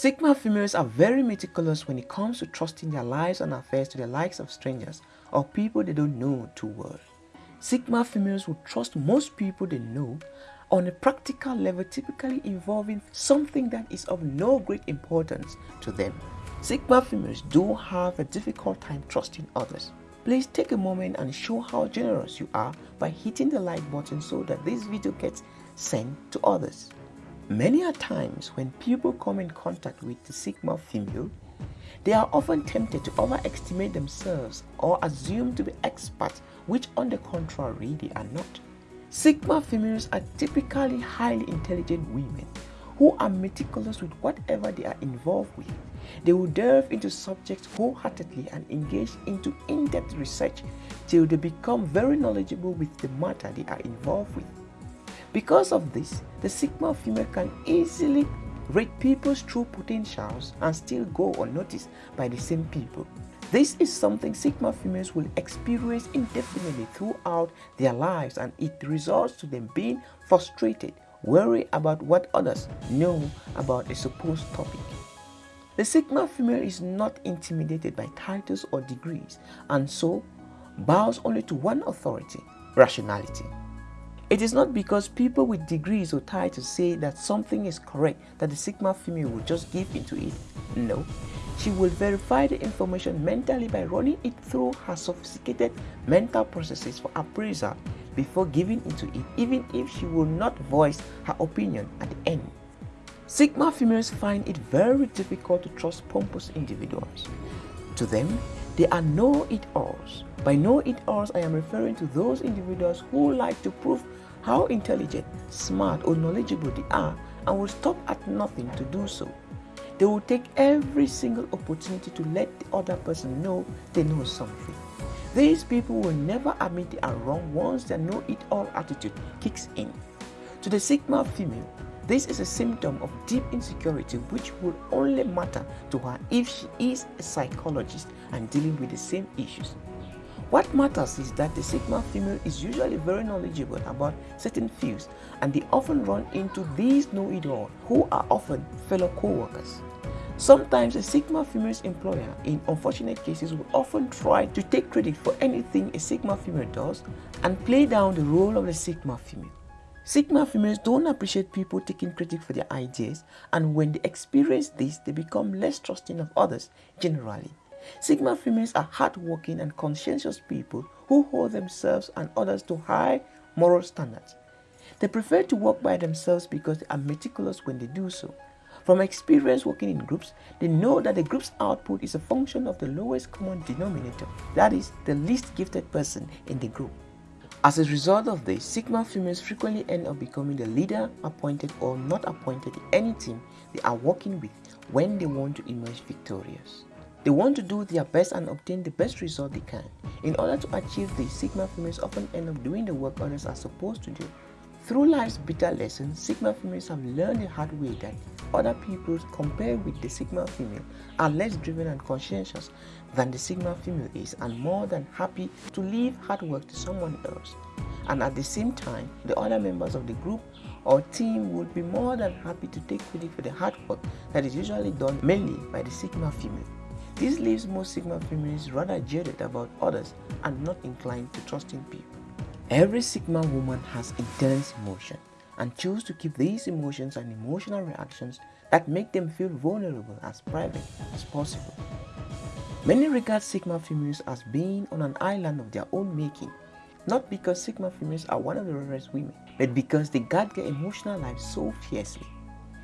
Sigma females are very meticulous when it comes to trusting their lives and affairs to the likes of strangers or people they don't know too well. Sigma females will trust most people they know on a practical level typically involving something that is of no great importance to them. Sigma females do have a difficult time trusting others. Please take a moment and show how generous you are by hitting the like button so that this video gets sent to others. Many a times when people come in contact with the Sigma female, they are often tempted to overestimate themselves or assume to be experts which on the contrary they are not. Sigma females are typically highly intelligent women who are meticulous with whatever they are involved with. They will delve into subjects wholeheartedly and engage into in-depth research till they become very knowledgeable with the matter they are involved with. Because of this, the Sigma female can easily read people's true potentials and still go unnoticed by the same people. This is something Sigma females will experience indefinitely throughout their lives and it results to them being frustrated, worried about what others know about a supposed topic. The Sigma female is not intimidated by titles or degrees and so bows only to one authority, rationality. It is not because people with degrees or titles say that something is correct that the Sigma female will just give into it. No, she will verify the information mentally by running it through her sophisticated mental processes for appraisal before giving into it even if she will not voice her opinion at the end. Sigma females find it very difficult to trust pompous individuals. To them, they are know-it-alls. By know-it-alls, I am referring to those individuals who like to prove how intelligent, smart or knowledgeable they are and will stop at nothing to do so. They will take every single opportunity to let the other person know they know something. These people will never admit they are wrong once their know-it-all attitude kicks in. To the Sigma female, this is a symptom of deep insecurity which will only matter to her if she is a psychologist and dealing with the same issues. What matters is that the Sigma female is usually very knowledgeable about certain fields and they often run into these know-it-all who are often fellow co-workers. Sometimes a Sigma female's employer in unfortunate cases will often try to take credit for anything a Sigma female does and play down the role of the Sigma female. Sigma females don't appreciate people taking credit for their ideas and when they experience this, they become less trusting of others generally. Sigma females are hardworking and conscientious people who hold themselves and others to high moral standards. They prefer to work by themselves because they are meticulous when they do so. From experience working in groups, they know that the group's output is a function of the lowest common denominator, that is, the least gifted person in the group. As a result of this, Sigma females frequently end up becoming the leader, appointed or not appointed in any team they are working with when they want to emerge victorious. They want to do their best and obtain the best result they can. In order to achieve this, Sigma females often end up doing the work others are supposed to do. Through life's bitter lessons, Sigma females have learned the hard way that other people compared with the Sigma female are less driven and conscientious than the Sigma female is and more than happy to leave hard work to someone else. And at the same time, the other members of the group or team would be more than happy to take credit for the hard work that is usually done mainly by the Sigma female. This leaves most Sigma females rather jaded about others and not inclined to trusting people. Every Sigma woman has intense emotion and choose to keep these emotions and emotional reactions that make them feel vulnerable as private as possible. Many regard Sigma females as being on an island of their own making, not because Sigma females are one of the rarest women, but because they guard their emotional life so fiercely.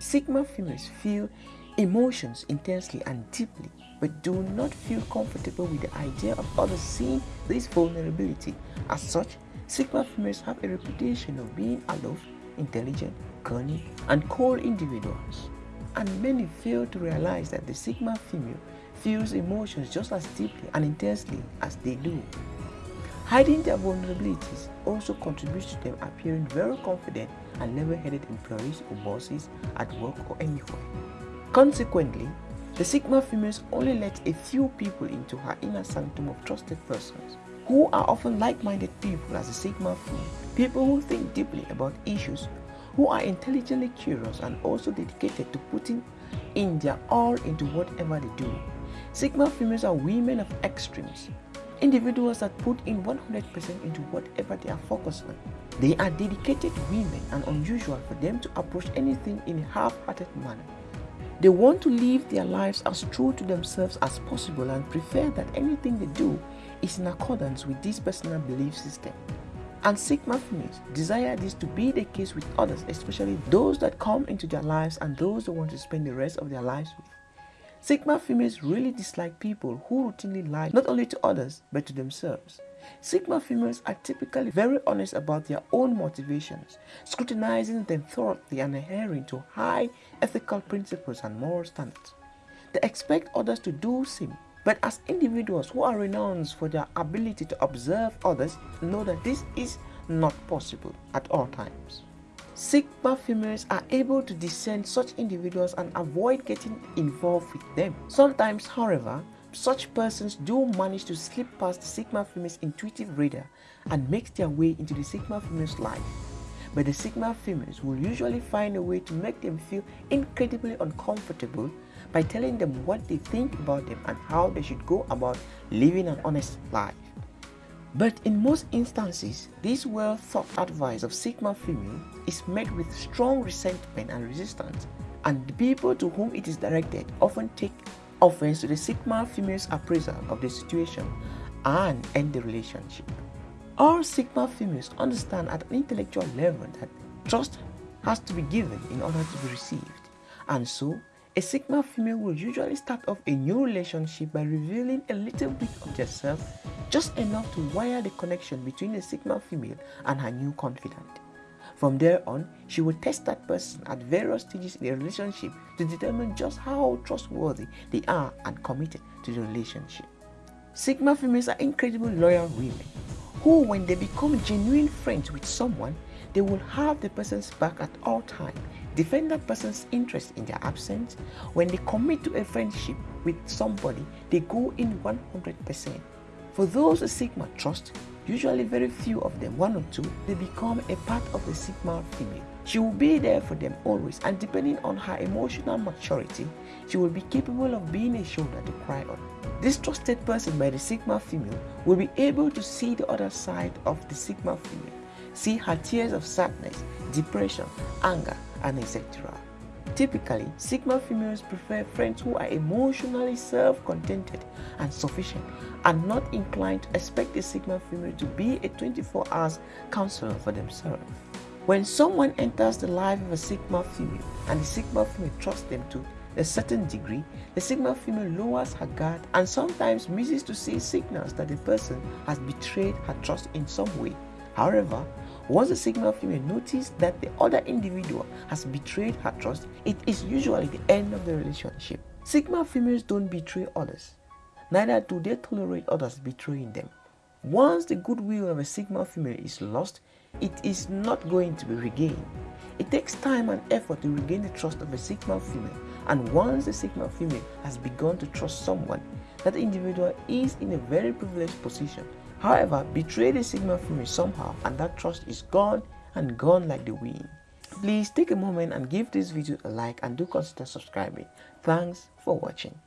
Sigma females feel emotions intensely and deeply, but do not feel comfortable with the idea of others seeing this vulnerability. As such, Sigma females have a reputation of being aloof, intelligent, cunning, and cold individuals. And many fail to realize that the Sigma female feels emotions just as deeply and intensely as they do. Hiding their vulnerabilities also contributes to them appearing very confident and level-headed employees or bosses at work or anywhere. Consequently, the Sigma females only let a few people into her inner sanctum of trusted persons, who are often like-minded people as the Sigma female, people who think deeply about issues, who are intelligently curious and also dedicated to putting in their all into whatever they do. Sigma females are women of extremes, individuals that put in 100% into whatever they are focused on. They are dedicated women and unusual for them to approach anything in a half-hearted manner. They want to live their lives as true to themselves as possible and prefer that anything they do is in accordance with this personal belief system. And Sigma females desire this to be the case with others, especially those that come into their lives and those they want to spend the rest of their lives with. Sigma females really dislike people who routinely lie not only to others but to themselves. Sigma females are typically very honest about their own motivations, scrutinizing them thoroughly and adhering to high ethical principles and moral standards. They expect others to do the same, but as individuals who are renowned for their ability to observe others, know that this is not possible at all times. Sigma females are able to discern such individuals and avoid getting involved with them. Sometimes, however, such persons do manage to slip past the Sigma female's intuitive radar and make their way into the Sigma female's life. But the Sigma females will usually find a way to make them feel incredibly uncomfortable by telling them what they think about them and how they should go about living an honest life. But in most instances, this well thought advice of Sigma female is met with strong resentment and resistance, and the people to whom it is directed often take offense to the Sigma female's appraisal of the situation and end the relationship. All Sigma females understand at an intellectual level that trust has to be given in order to be received, and so a Sigma female will usually start off a new relationship by revealing a little bit of themselves, just enough to wire the connection between a Sigma female and her new confidant. From there on, she will test that person at various stages in the relationship to determine just how trustworthy they are and committed to the relationship. Sigma females are incredibly loyal women who, when they become genuine friends with someone, they will have the person's back at all times, defend that person's interest in their absence. When they commit to a friendship with somebody, they go in 100%. For those a Sigma trust, usually very few of them, one or two, they become a part of the Sigma female. She will be there for them always and depending on her emotional maturity, she will be capable of being a shoulder to cry on. This trusted person by the Sigma female will be able to see the other side of the Sigma female, see her tears of sadness, depression, anger, and etc. Typically, Sigma females prefer friends who are emotionally self-contented and sufficient and not inclined to expect a Sigma female to be a 24 hours counselor for themselves. When someone enters the life of a Sigma female and the Sigma female trusts them to a certain degree, the Sigma female lowers her guard and sometimes misses to see signals that the person has betrayed her trust in some way. However, once the Sigma female notices that the other individual has betrayed her trust, it is usually the end of the relationship. Sigma females don't betray others, neither do they tolerate others betraying them. Once the goodwill of a Sigma female is lost, it is not going to be regained. It takes time and effort to regain the trust of a Sigma female, and once the Sigma female has begun to trust someone, that individual is in a very privileged position However, betray the Sigma female somehow and that trust is gone and gone like the wind. Please take a moment and give this video a like and do consider subscribing. Thanks for watching.